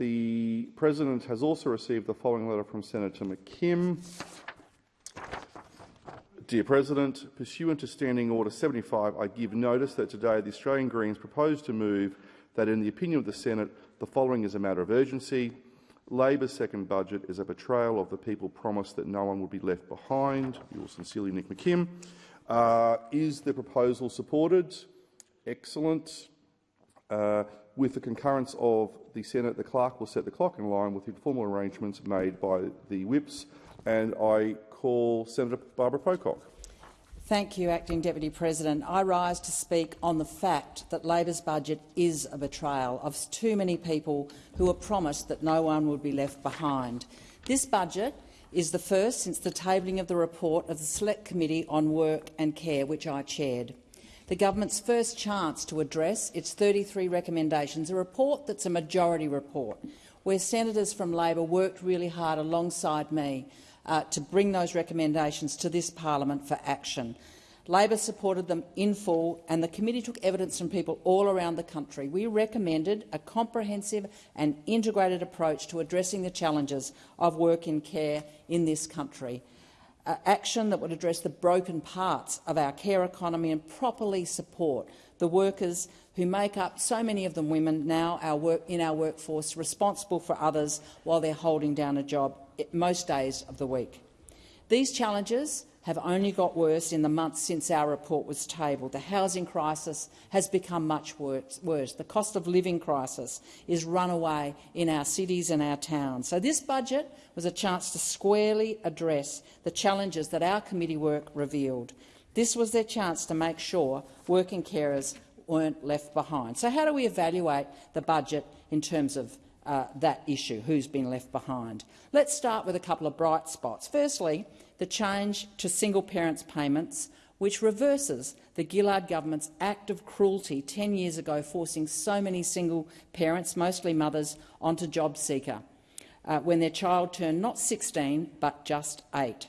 The President has also received the following letter from Senator McKim. Dear President, pursuant to Standing Order 75, I give notice that today the Australian Greens propose to move that, in the opinion of the Senate, the following is a matter of urgency. Labor's second budget is a betrayal of the people promised that no one would be left behind. Yours sincerely, Nick McKim. Uh, is the proposal supported? Excellent. Uh, with the concurrence of the Senate, the clerk will set the clock in line with the informal arrangements made by the whips, and I call Senator Barbara Pocock. Thank you, Acting Deputy President. I rise to speak on the fact that Labor's budget is a betrayal of too many people who were promised that no one would be left behind. This budget is the first since the tabling of the report of the Select Committee on Work and Care, which I chaired. The government's first chance to address its 33 recommendations, a report that's a majority report, where senators from Labor worked really hard alongside me uh, to bring those recommendations to this parliament for action. Labor supported them in full, and the committee took evidence from people all around the country. We recommended a comprehensive and integrated approach to addressing the challenges of work in care in this country. Uh, action that would address the broken parts of our care economy and properly support the workers who make up, so many of them women now our work, in our workforce, responsible for others while they're holding down a job most days of the week. These challenges have only got worse in the months since our report was tabled. The housing crisis has become much worse. The cost of living crisis is runaway in our cities and our towns. So this budget was a chance to squarely address the challenges that our committee work revealed. This was their chance to make sure working carers weren't left behind. So how do we evaluate the budget in terms of uh, that issue, who's been left behind. Let's start with a couple of bright spots. Firstly, the change to single parents payments, which reverses the Gillard government's act of cruelty 10 years ago, forcing so many single parents, mostly mothers, onto JobSeeker uh, when their child turned not 16 but just 8.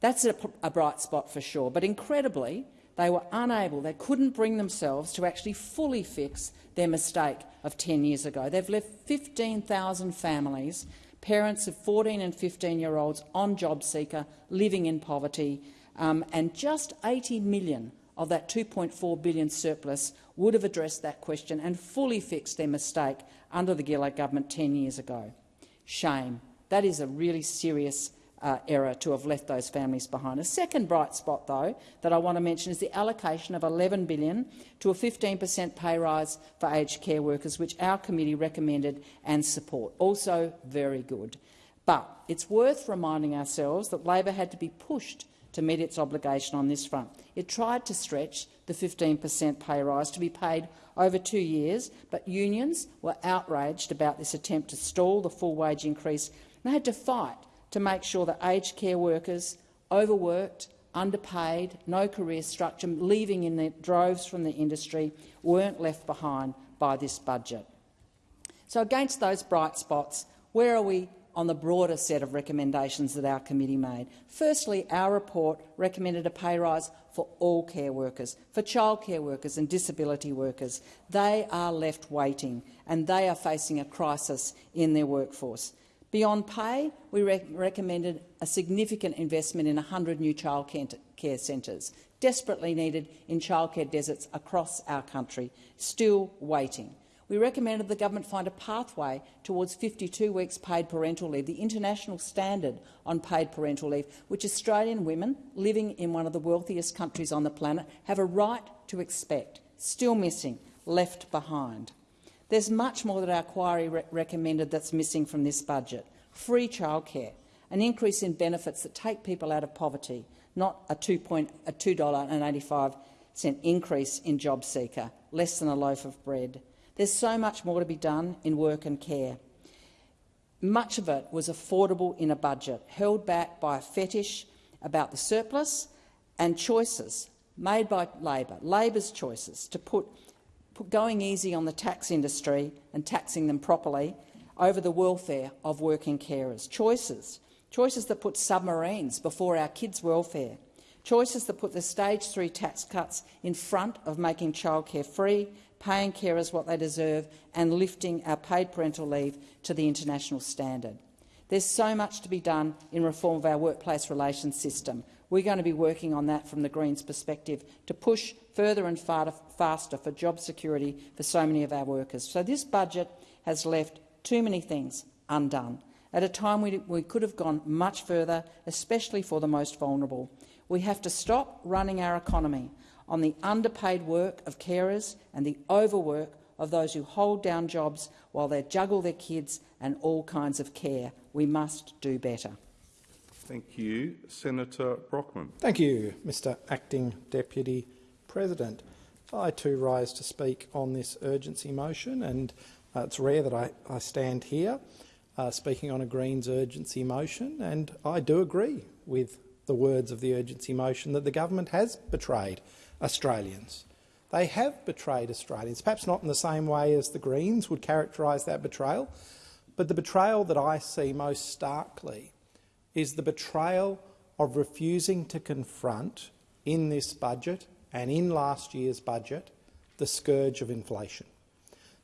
That's a, a bright spot for sure, but incredibly, they were unable, they couldn't bring themselves to actually fully fix their mistake of 10 years ago. They've left 15,000 families, parents of 14 and 15-year-olds on JobSeeker, living in poverty, um, and just 80 million of that 2.4 billion surplus would have addressed that question and fully fixed their mistake under the Gillard government 10 years ago. Shame. That is a really serious uh, error to have left those families behind. A second bright spot, though, that I want to mention is the allocation of 11 billion to a 15 per cent pay rise for aged care workers, which our committee recommended and support. Also very good. But it's worth reminding ourselves that Labor had to be pushed to meet its obligation on this front. It tried to stretch the 15 per cent pay rise to be paid over two years, but unions were outraged about this attempt to stall the full wage increase and had to fight to make sure that aged care workers, overworked, underpaid, no career structure, leaving in the droves from the industry, weren't left behind by this budget. So against those bright spots, where are we on the broader set of recommendations that our committee made? Firstly, our report recommended a pay rise for all care workers, for childcare workers and disability workers. They are left waiting and they are facing a crisis in their workforce. Beyond pay, we recommended a significant investment in 100 new childcare centres, desperately needed in childcare deserts across our country, still waiting. We recommended the government find a pathway towards 52 weeks paid parental leave, the international standard on paid parental leave, which Australian women living in one of the wealthiest countries on the planet have a right to expect, still missing, left behind. There's much more that our inquiry re recommended that's missing from this budget. Free childcare, an increase in benefits that take people out of poverty, not a $2.85 increase in JobSeeker, less than a loaf of bread. There's so much more to be done in work and care. Much of it was affordable in a budget, held back by a fetish about the surplus and choices made by Labor, Labor's choices to put going easy on the tax industry and taxing them properly over the welfare of working carers. Choices, choices that put submarines before our kids' welfare. Choices that put the stage three tax cuts in front of making childcare free, paying carers what they deserve and lifting our paid parental leave to the international standard. There's so much to be done in reform of our workplace relations system. We're going to be working on that from the Greens' perspective to push further and faster for job security for so many of our workers. So this budget has left too many things undone. At a time we, we could have gone much further, especially for the most vulnerable. We have to stop running our economy on the underpaid work of carers and the overwork of those who hold down jobs while they juggle their kids and all kinds of care. We must do better. Thank you. Senator Brockman. Thank you, Mr Acting Deputy President. I too rise to speak on this urgency motion, and uh, it's rare that I, I stand here uh, speaking on a Greens urgency motion, and I do agree with the words of the urgency motion that the government has betrayed Australians. They have betrayed Australians, perhaps not in the same way as the Greens would characterise that betrayal, but the betrayal that I see most starkly is the betrayal of refusing to confront in this budget and in last year's budget the scourge of inflation.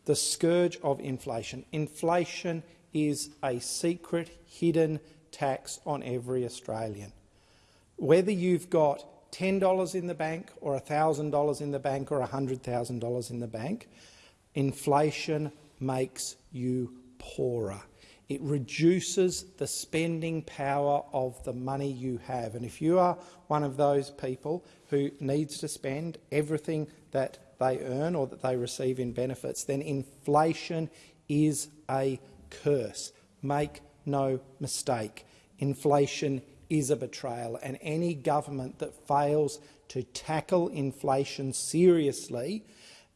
The scourge of inflation. Inflation is a secret, hidden tax on every Australian. Whether you've got $10 in the bank or $1,000 in the bank or $100,000 in the bank, inflation makes you poorer. It reduces the spending power of the money you have. And if you are one of those people who needs to spend everything that they earn or that they receive in benefits, then inflation is a curse. Make no mistake. Inflation is a betrayal, and any government that fails to tackle inflation seriously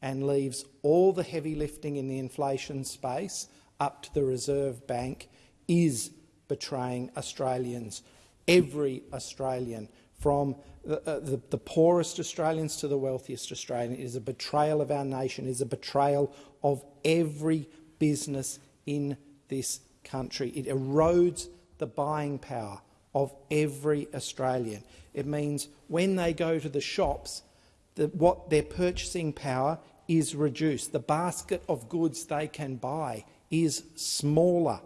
and leaves all the heavy lifting in the inflation space up to the Reserve Bank is betraying Australians, every Australian, from the, uh, the, the, poorest Australians to the wealthiest Australian. It is a betrayal of our nation. It is a betrayal of every business in this country. It erodes the buying power of every Australian. It means when they go to the shops, that what their purchasing power is reduced. The basket of goods they can buy is smaller.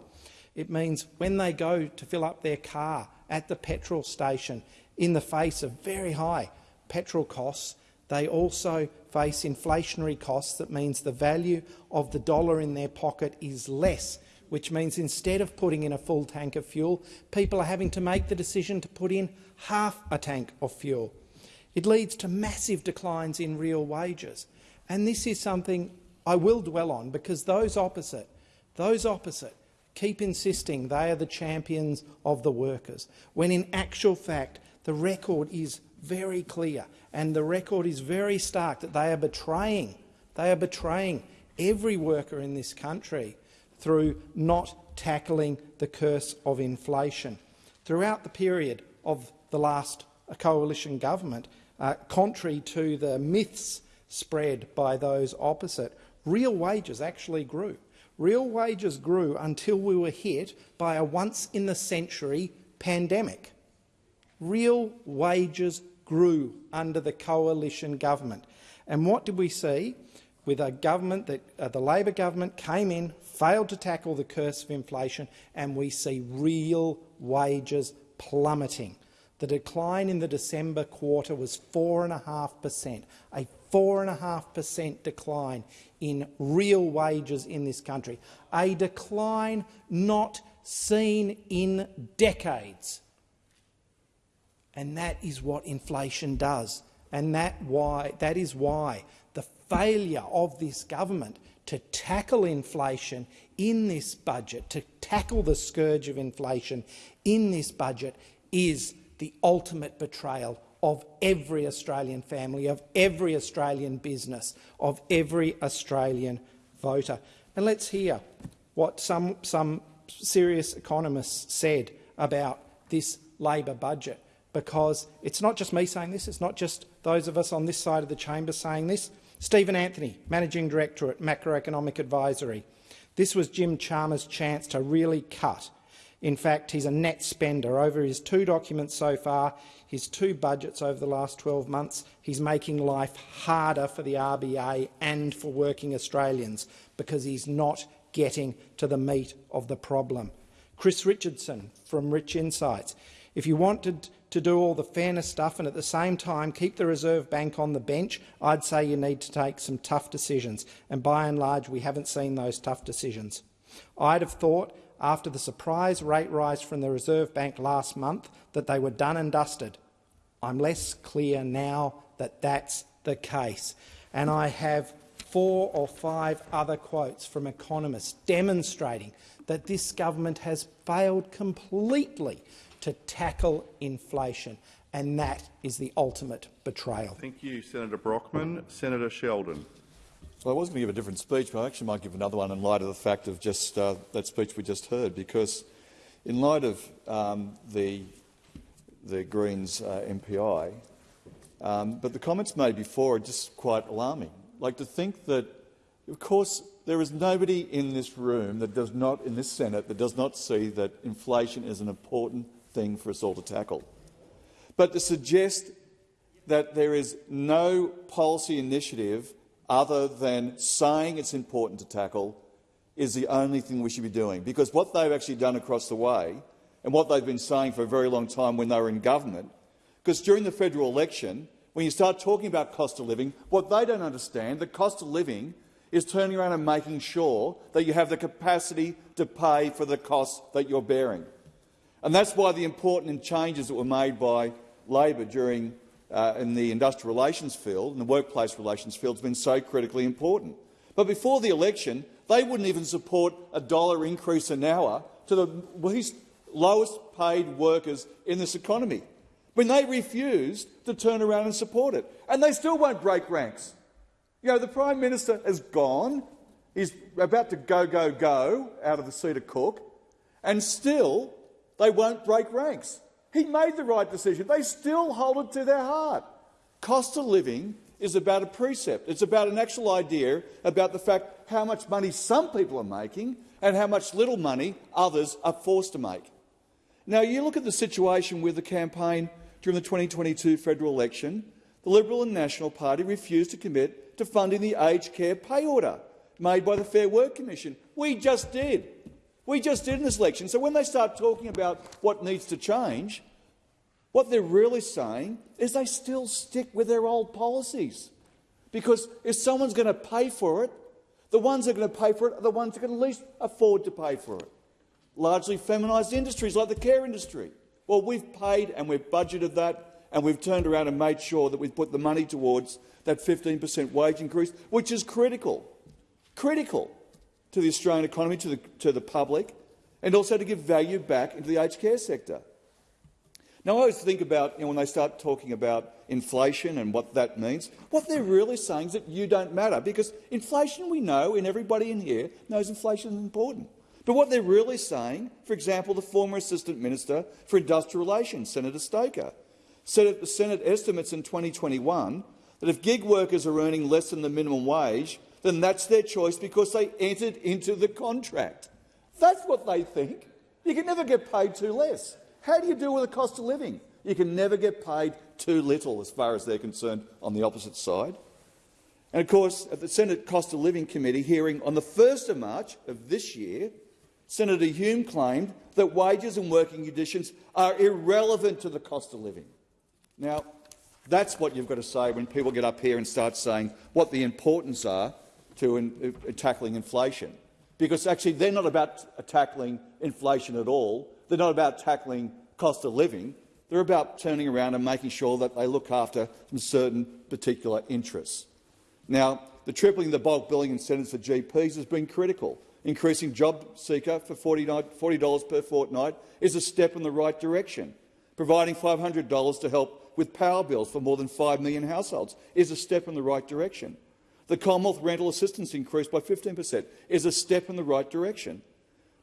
It means when they go to fill up their car at the petrol station, in the face of very high petrol costs, they also face inflationary costs that means the value of the dollar in their pocket is less which means instead of putting in a full tank of fuel, people are having to make the decision to put in half a tank of fuel. It leads to massive declines in real wages. And this is something I will dwell on because those opposite, those opposite keep insisting they are the champions of the workers, when in actual fact the record is very clear and the record is very stark that they are betraying, they are betraying every worker in this country through not tackling the curse of inflation. Throughout the period of the last coalition government, uh, contrary to the myths spread by those opposite, real wages actually grew. Real wages grew until we were hit by a once-in-the-century pandemic. Real wages grew under the coalition government. And what did we see? With a government that uh, the Labor government came in, failed to tackle the curse of inflation, and we see real wages plummeting. The decline in the December quarter was 4.5 per cent, a 4.5 per cent decline in real wages in this country, a decline not seen in decades. And that is what inflation does. And that, why, that is why the failure of this government to tackle inflation in this budget, to tackle the scourge of inflation in this budget, is the ultimate betrayal of every Australian family, of every Australian business, of every Australian voter. And let's hear what some, some serious economists said about this Labor budget, because it's not just me saying this, it's not just those of us on this side of the chamber saying this. Stephen Anthony, Managing Director at Macroeconomic Advisory. This was Jim Chalmers' chance to really cut. In fact, he's a net spender. Over his two documents so far, his two budgets over the last 12 months, he's making life harder for the RBA and for working Australians because he's not getting to the meat of the problem. Chris Richardson from Rich Insights. If you wanted to do all the fairness stuff and at the same time keep the Reserve Bank on the bench, I'd say you need to take some tough decisions. And by and large, we haven't seen those tough decisions. I'd have thought after the surprise rate rise from the Reserve Bank last month that they were done and dusted. I'm less clear now that that's the case. And I have four or five other quotes from economists demonstrating that this government has failed completely to tackle inflation, and that is the ultimate betrayal. Thank you, Senator Brockman. Senator Sheldon. Well, I was going to give a different speech, but I actually might give another one in light of the fact of just uh, that speech we just heard, because in light of um, the, the Greens uh, MPI, um, but the comments made before are just quite alarming. Like to think that, of course, there is nobody in this room that does not, in this Senate, that does not see that inflation is an important thing for us all to tackle. But to suggest that there is no policy initiative other than saying it's important to tackle is the only thing we should be doing. Because what they've actually done across the way, and what they've been saying for a very long time when they were in government, because during the federal election, when you start talking about cost of living, what they don't understand, the cost of living is turning around and making sure that you have the capacity to pay for the costs that you're bearing. And that's why the important changes that were made by Labor during uh, in the industrial relations field and the workplace relations field has been so critically important. But before the election, they wouldn't even support a dollar increase an hour to the least lowest paid workers in this economy, when they refused to turn around and support it. And they still won't break ranks. You know, the Prime Minister has gone. He's about to go, go, go out of the seat of Cook, and still they won't break ranks. He made the right decision. They still hold it to their heart. Cost of living is about a precept. It's about an actual idea about the fact how much money some people are making and how much little money others are forced to make. Now, you look at the situation with the campaign during the 2022 federal election, the Liberal and National Party refused to commit to funding the aged care pay order made by the Fair Work Commission. We just did. We just did in this election. So when they start talking about what needs to change, what they're really saying is they still stick with their old policies. Because if someone's going to pay for it, the ones that are going to pay for it are the ones that can least afford to pay for it. Largely feminised industries like the care industry. Well, we've paid and we've budgeted that and we've turned around and made sure that we've put the money towards that 15 per cent wage increase, which is critical. Critical to the Australian economy, to the, to the public, and also to give value back into the aged care sector. Now, I always think about, you know, when they start talking about inflation and what that means, what they're really saying is that you don't matter, because inflation, we know, and everybody in here knows inflation is important. But what they're really saying, for example, the former Assistant Minister for Industrial Relations, Senator Stoker, said at the Senate estimates in 2021 that if gig workers are earning less than the minimum wage, then that's their choice because they entered into the contract. That's what they think. You can never get paid too less. How do you deal with the cost of living? You can never get paid too little as far as they're concerned on the opposite side. And of course, at the Senate Cost of Living Committee hearing on the 1st of March of this year, Senator Hume claimed that wages and working conditions are irrelevant to the cost of living. Now, that's what you've got to say when people get up here and start saying what the importance are to in, uh, tackling inflation. Because actually they're not about tackling inflation at all. They're not about tackling cost of living. They're about turning around and making sure that they look after some certain particular interests. Now, the tripling the bulk billing incentives for GPs has been critical. Increasing job seeker for $40 per fortnight is a step in the right direction. Providing $500 to help with power bills for more than 5 million households is a step in the right direction. The Commonwealth rental assistance increase by 15 per cent is a step in the right direction.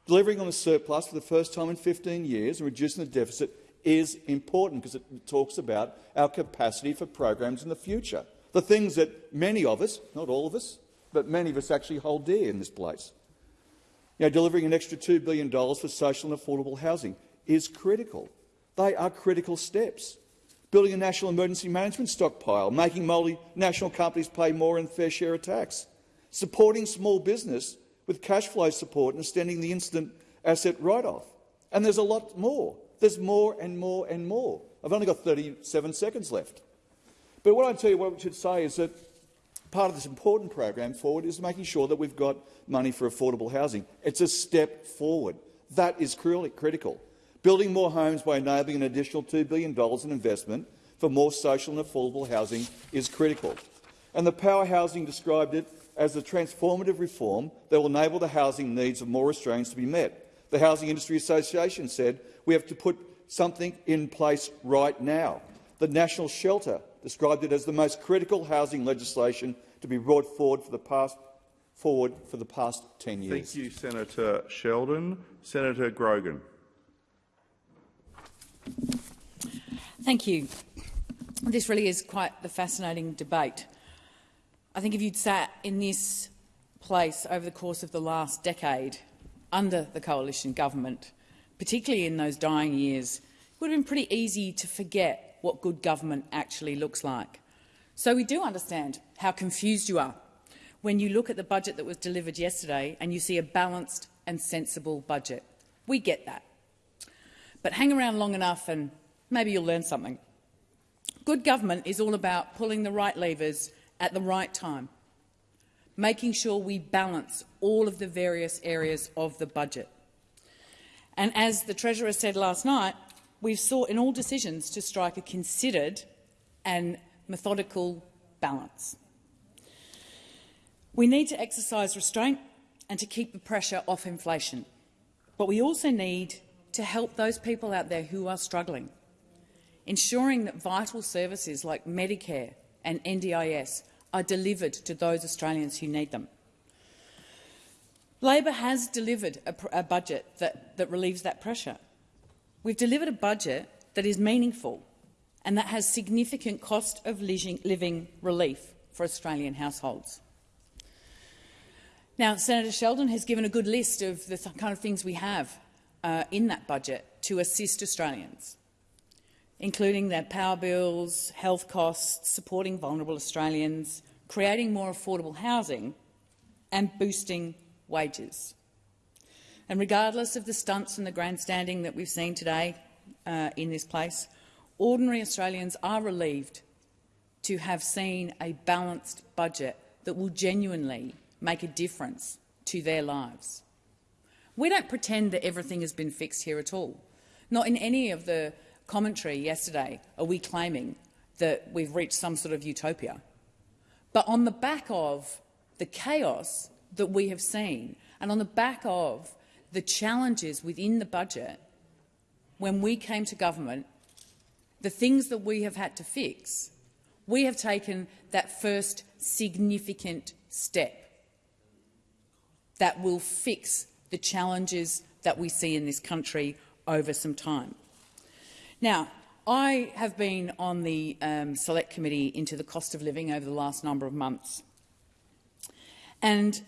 Delivering on the surplus for the first time in 15 years and reducing the deficit is important because it talks about our capacity for programs in the future, the things that many of us, not all of us, but many of us actually hold dear in this place. You know, delivering an extra $2 billion for social and affordable housing is critical. They are critical steps. Building a national emergency management stockpile, making multinational companies pay more in fair share of tax, supporting small business with cash flow support and extending the instant asset write-off. And there's a lot more. There's more and more and more. I've only got 37 seconds left. But what I tell you what we should say is that part of this important program forward is making sure that we've got money for affordable housing. It's a step forward. That is critical. Building more homes by enabling an additional $2 billion in investment for more social and affordable housing is critical. And the Power Housing described it as a transformative reform that will enable the housing needs of more Australians to be met. The Housing Industry Association said we have to put something in place right now. The National Shelter described it as the most critical housing legislation to be brought forward for the past, forward for the past 10 years. Thank you, Senator Sheldon. Senator Grogan. Thank you. This really is quite the fascinating debate. I think if you'd sat in this place over the course of the last decade under the coalition government, particularly in those dying years, it would have been pretty easy to forget what good government actually looks like. So we do understand how confused you are when you look at the budget that was delivered yesterday and you see a balanced and sensible budget. We get that. But hang around long enough and maybe you'll learn something. Good government is all about pulling the right levers at the right time, making sure we balance all of the various areas of the budget. And as the Treasurer said last night, we've sought in all decisions to strike a considered and methodical balance. We need to exercise restraint and to keep the pressure off inflation. But we also need to help those people out there who are struggling, ensuring that vital services like Medicare and NDIS are delivered to those Australians who need them. Labor has delivered a, a budget that, that relieves that pressure. We've delivered a budget that is meaningful and that has significant cost of living relief for Australian households. Now, Senator Sheldon has given a good list of the kind of things we have uh, in that budget to assist Australians, including their power bills, health costs, supporting vulnerable Australians, creating more affordable housing and boosting wages. And regardless of the stunts and the grandstanding that we've seen today uh, in this place, ordinary Australians are relieved to have seen a balanced budget that will genuinely make a difference to their lives. We don't pretend that everything has been fixed here at all. Not in any of the commentary yesterday are we claiming that we've reached some sort of utopia. But on the back of the chaos that we have seen and on the back of the challenges within the budget, when we came to government, the things that we have had to fix, we have taken that first significant step that will fix the challenges that we see in this country over some time. Now, I have been on the um, Select Committee into the cost of living over the last number of months. And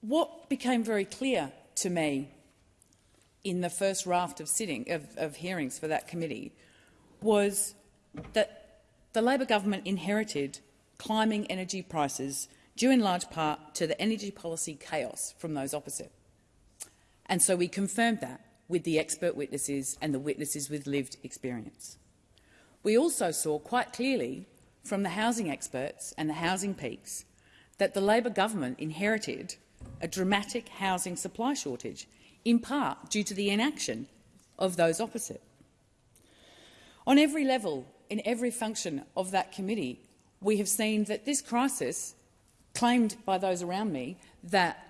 what became very clear to me in the first raft of sitting of, of hearings for that committee was that the Labor government inherited climbing energy prices due in large part to the energy policy chaos from those opposite. And so we confirmed that with the expert witnesses and the witnesses with lived experience. We also saw quite clearly from the housing experts and the housing peaks that the Labor government inherited a dramatic housing supply shortage, in part due to the inaction of those opposite. On every level, in every function of that committee, we have seen that this crisis, claimed by those around me, that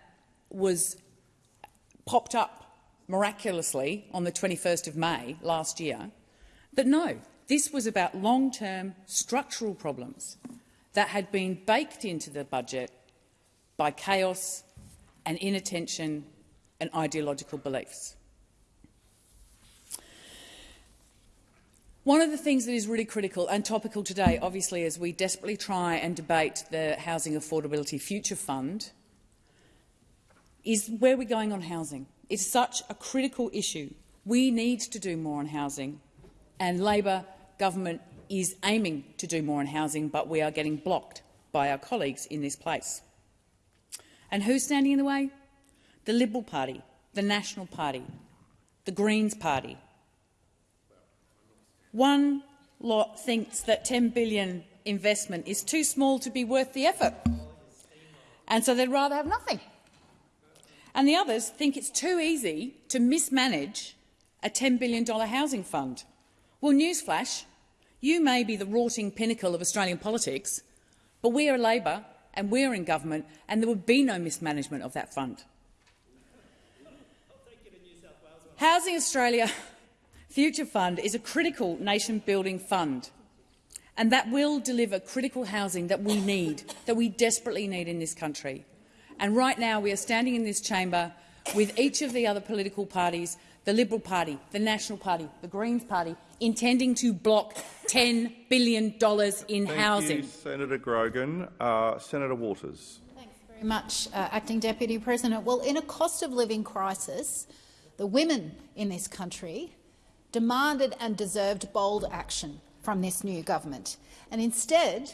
was popped up miraculously on the 21st of May last year, that no, this was about long-term structural problems that had been baked into the budget by chaos and inattention and ideological beliefs. One of the things that is really critical and topical today, obviously, as we desperately try and debate the Housing Affordability Future Fund, is where we're going on housing. It's such a critical issue. We need to do more on housing, and Labor government is aiming to do more on housing, but we are getting blocked by our colleagues in this place. And who's standing in the way? The Liberal Party, the National Party, the Greens Party. One lot thinks that 10 billion investment is too small to be worth the effort, and so they'd rather have nothing. And the others think it's too easy to mismanage a $10 billion housing fund. Well, newsflash, you may be the rotting pinnacle of Australian politics, but we are Labor and we're in government, and there would be no mismanagement of that fund. Housing Australia Future Fund is a critical nation-building fund, and that will deliver critical housing that we need, that we desperately need in this country. And right now we are standing in this chamber with each of the other political parties, the Liberal Party, the National Party, the Greens Party, intending to block $10 billion in Thank housing. You, Senator Grogan. Uh, Senator Waters. Thanks very much, uh, Acting Deputy President. Well, in a cost of living crisis, the women in this country demanded and deserved bold action from this new government. And instead,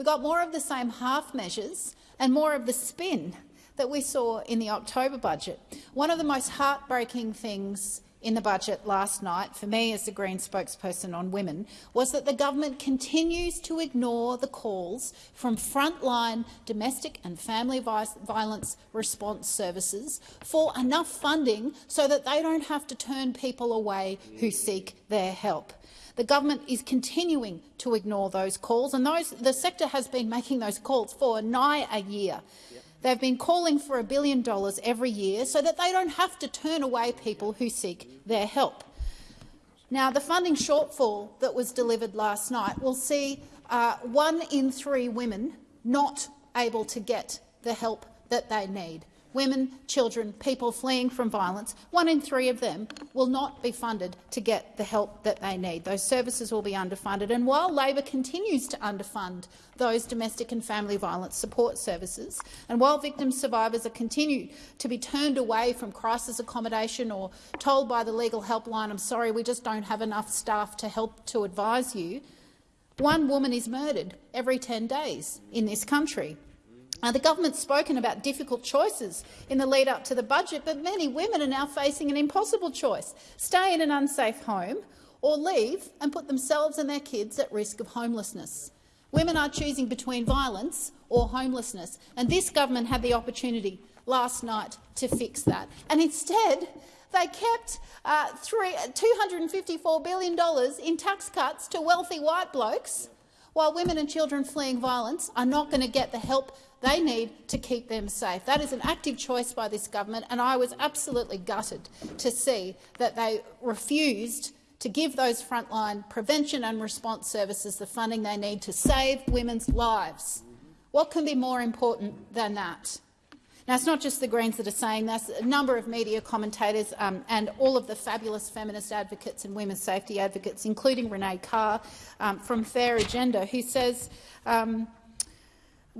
we got more of the same half measures and more of the spin that we saw in the October budget. One of the most heartbreaking things in the budget last night, for me as the Green spokesperson on women, was that the government continues to ignore the calls from frontline domestic and family violence response services for enough funding so that they don't have to turn people away who seek their help. The government is continuing to ignore those calls, and those, the sector has been making those calls for nigh a year. They've been calling for a billion dollars every year so that they don't have to turn away people who seek their help. Now, the funding shortfall that was delivered last night will see uh, one in three women not able to get the help that they need women, children, people fleeing from violence, one in three of them will not be funded to get the help that they need. Those services will be underfunded. And while Labor continues to underfund those domestic and family violence support services, and while victim survivors are continued to be turned away from crisis accommodation or told by the legal helpline, I'm sorry, we just don't have enough staff to help to advise you, one woman is murdered every 10 days in this country. Uh, the government's spoken about difficult choices in the lead up to the budget, but many women are now facing an impossible choice stay in an unsafe home or leave and put themselves and their kids at risk of homelessness. Women are choosing between violence or homelessness, and this government had the opportunity last night to fix that. And instead, they kept uh, three, $254 billion in tax cuts to wealthy white blokes, while women and children fleeing violence are not going to get the help they need to keep them safe. That is an active choice by this government, and I was absolutely gutted to see that they refused to give those frontline prevention and response services the funding they need to save women's lives. What can be more important than that? Now, it's not just the Greens that are saying this. A number of media commentators um, and all of the fabulous feminist advocates and women's safety advocates, including Renee Carr um, from Fair Agenda, who says um,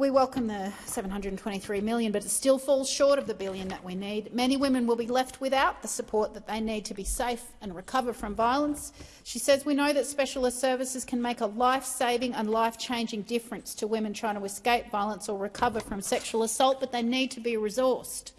we welcome the 723 million, but it still falls short of the billion that we need. Many women will be left without the support that they need to be safe and recover from violence. She says, we know that specialist services can make a life-saving and life-changing difference to women trying to escape violence or recover from sexual assault, but they need to be resourced.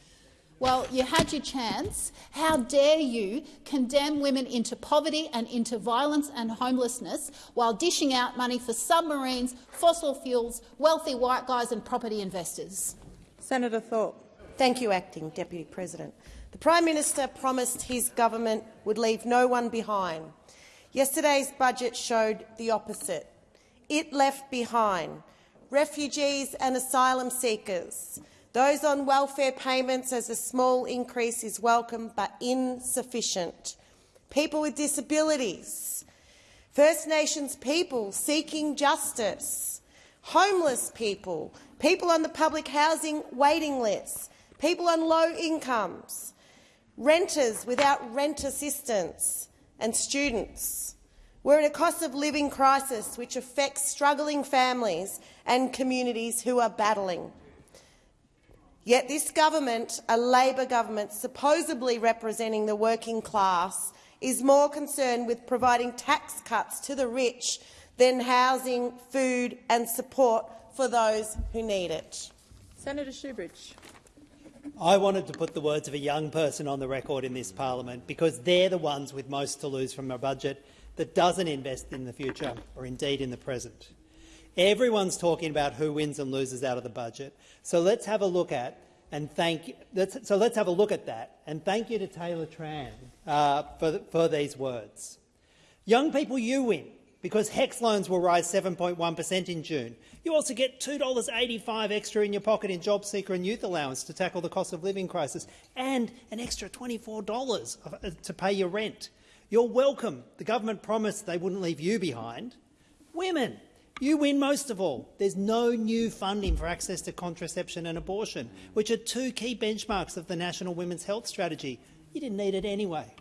Well, you had your chance. How dare you condemn women into poverty and into violence and homelessness while dishing out money for submarines, fossil fuels, wealthy white guys and property investors? Senator Thorpe. Thank you, Acting Deputy President. The Prime Minister promised his government would leave no one behind. Yesterday's budget showed the opposite. It left behind refugees and asylum seekers, those on welfare payments as a small increase is welcome but insufficient. People with disabilities, First Nations people seeking justice, homeless people, people on the public housing waiting lists, people on low incomes, renters without rent assistance and students. We're in a cost of living crisis which affects struggling families and communities who are battling. Yet this government, a Labor government supposedly representing the working class, is more concerned with providing tax cuts to the rich than housing, food and support for those who need it. Senator Shoebridge. I wanted to put the words of a young person on the record in this parliament because they're the ones with most to lose from a budget that doesn't invest in the future or indeed in the present. Everyone's talking about who wins and loses out of the budget. So let's have a look at and thank. Let's, so let's have a look at that and thank you to Taylor Tran uh, for, for these words. Young people, you win because HECS loans will rise 7.1 per cent in June. You also get $2.85 extra in your pocket in job seeker and youth allowance to tackle the cost of living crisis and an extra $24 uh, to pay your rent. You're welcome. The government promised they wouldn't leave you behind. Women, you win most of all. There's no new funding for access to contraception and abortion, which are two key benchmarks of the National Women's Health Strategy. You didn't need it anyway.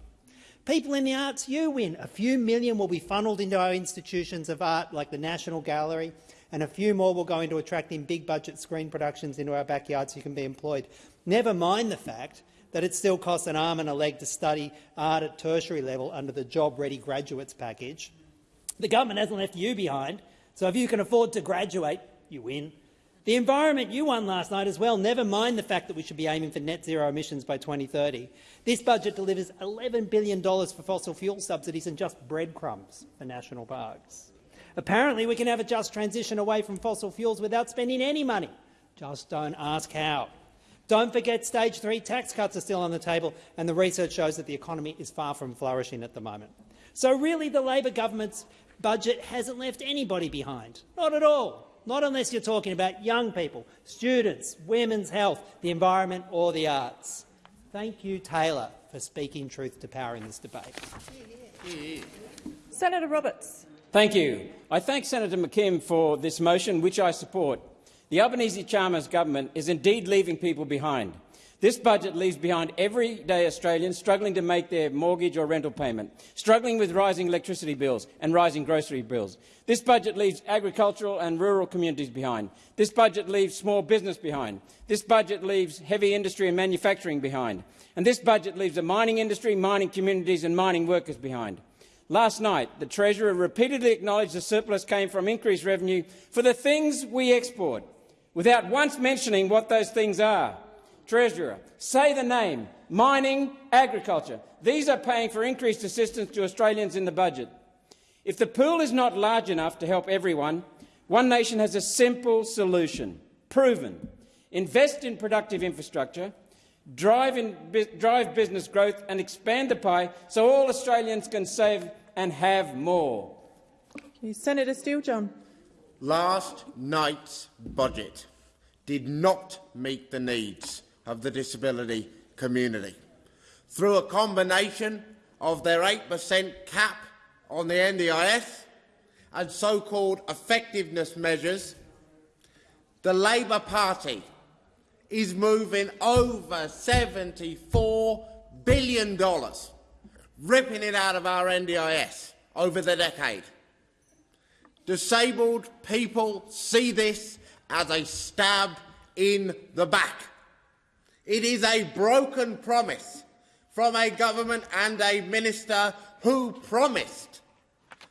People in the arts, you win. A few million will be funnelled into our institutions of art like the National Gallery, and a few more will go into attracting big-budget screen productions into our backyards so you can be employed. Never mind the fact that it still costs an arm and a leg to study art at tertiary level under the Job Ready Graduates package. The government hasn't left you behind. So if you can afford to graduate, you win. The environment you won last night as well, never mind the fact that we should be aiming for net zero emissions by 2030. This budget delivers $11 billion for fossil fuel subsidies and just breadcrumbs for national parks. Apparently we can have a just transition away from fossil fuels without spending any money. Just don't ask how. Don't forget stage three tax cuts are still on the table, and the research shows that the economy is far from flourishing at the moment. So really the Labor government's budget hasn't left anybody behind. Not at all. Not unless you're talking about young people, students, women's health, the environment or the arts. Thank you, Taylor, for speaking truth to power in this debate. Senator Roberts. Thank you. I thank Senator McKim for this motion, which I support. The Albanese-Chalmers government is indeed leaving people behind. This budget leaves behind everyday Australians struggling to make their mortgage or rental payment, struggling with rising electricity bills and rising grocery bills. This budget leaves agricultural and rural communities behind. This budget leaves small business behind. This budget leaves heavy industry and manufacturing behind. And this budget leaves the mining industry, mining communities and mining workers behind. Last night, the Treasurer repeatedly acknowledged the surplus came from increased revenue for the things we export, without once mentioning what those things are. Treasurer, say the name, mining, agriculture. These are paying for increased assistance to Australians in the budget. If the pool is not large enough to help everyone, One Nation has a simple solution, proven. Invest in productive infrastructure, drive, in, drive business growth and expand the pie so all Australians can save and have more. Senator Steele-John. Last night's budget did not meet the needs of the disability community. Through a combination of their 8% cap on the NDIS and so-called effectiveness measures, the Labor Party is moving over $74 billion, ripping it out of our NDIS over the decade. Disabled people see this as a stab in the back. It is a broken promise from a government and a minister who promised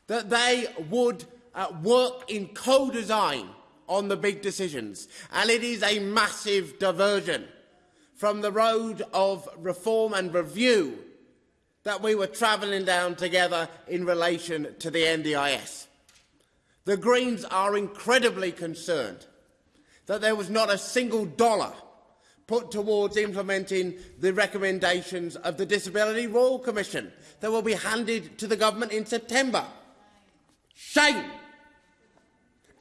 that they would uh, work in co-design on the big decisions. And it is a massive diversion from the road of reform and review that we were travelling down together in relation to the NDIS. The Greens are incredibly concerned that there was not a single dollar put towards implementing the recommendations of the Disability Royal Commission that will be handed to the government in September. Shame!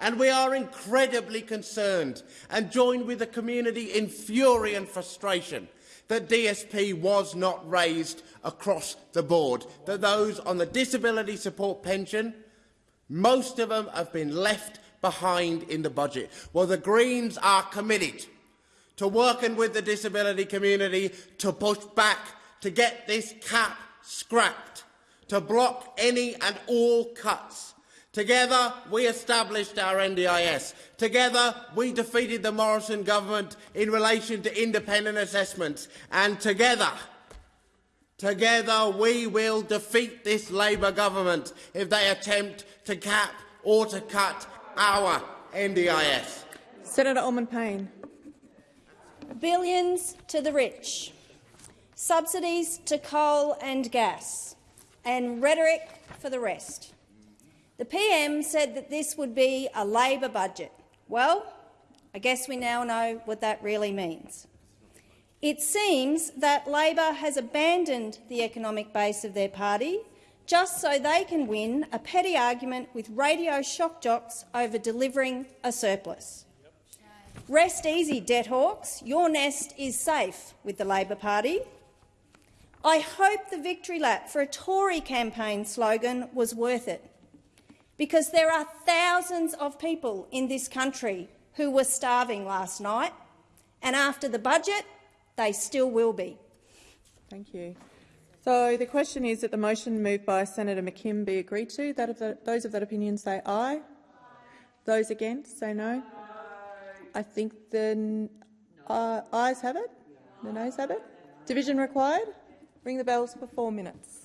And we are incredibly concerned and join with the community in fury and frustration that DSP was not raised across the board, that those on the disability support pension, most of them have been left behind in the budget. Well, the Greens are committed to working with the disability community to push back to get this cap scrapped, to block any and all cuts Together, we established our NDIS. Together, we defeated the Morrison government in relation to independent assessments. And together, together, we will defeat this Labor government if they attempt to cap or to cut our NDIS. Senator Allman-Payne. Billions to the rich, subsidies to coal and gas, and rhetoric for the rest. The PM said that this would be a Labor budget. Well, I guess we now know what that really means. It seems that Labor has abandoned the economic base of their party just so they can win a petty argument with radio shock jocks over delivering a surplus. Rest easy, debt hawks. Your nest is safe with the Labor Party. I hope the victory lap for a Tory campaign slogan was worth it because there are thousands of people in this country who were starving last night, and after the budget, they still will be. Thank you. So the question is that the motion moved by Senator McKim be agreed to. That of the, those of that opinion say aye. aye. Those against say no. I think the uh, ayes have it. The noes have it. Division required. Ring the bells for four minutes.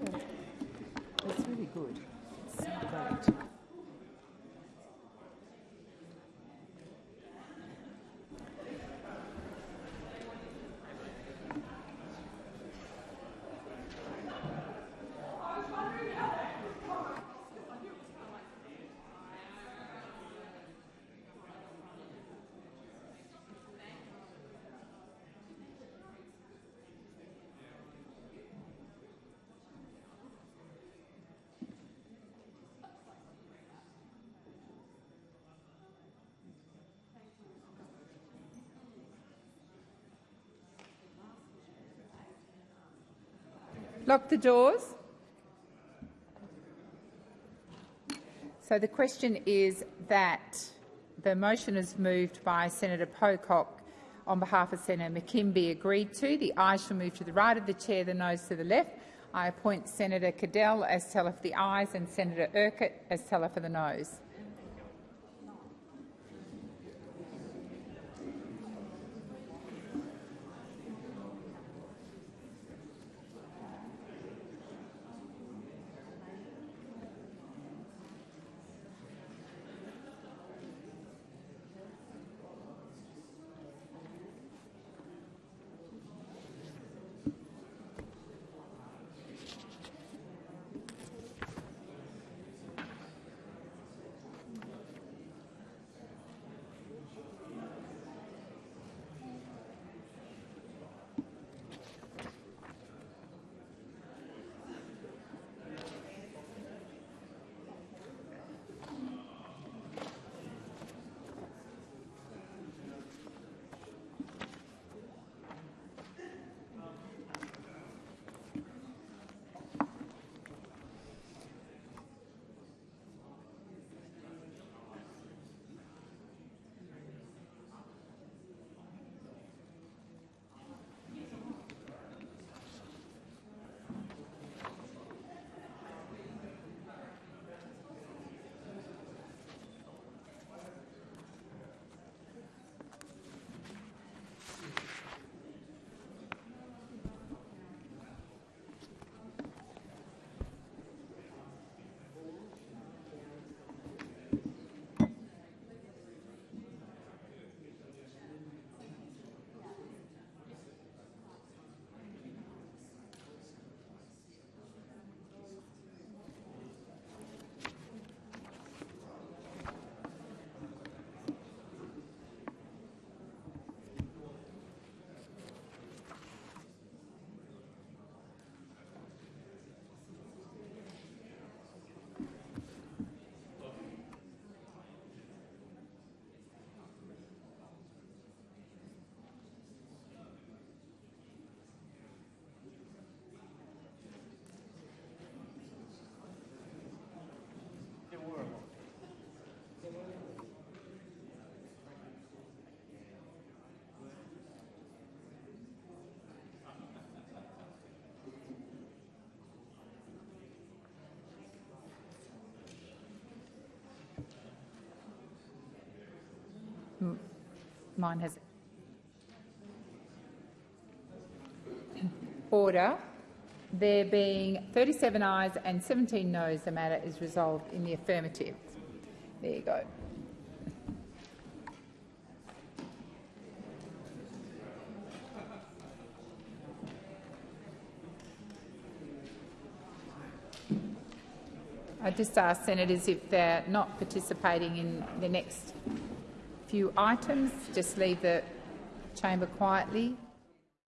Good. It's great. Lock the doors. So the question is that the motion is moved by Senator Pocock on behalf of Senator McKim be agreed to. The ayes shall move to the right of the chair, the noes to the left. I appoint Senator Cadell as teller for the ayes and Senator Urquhart as teller for the noes. Mine has order. There being 37 ayes and 17 noes, the matter is resolved in the affirmative. There you go. I just ask senators if they're not participating in the next few items, just leave the chamber quietly.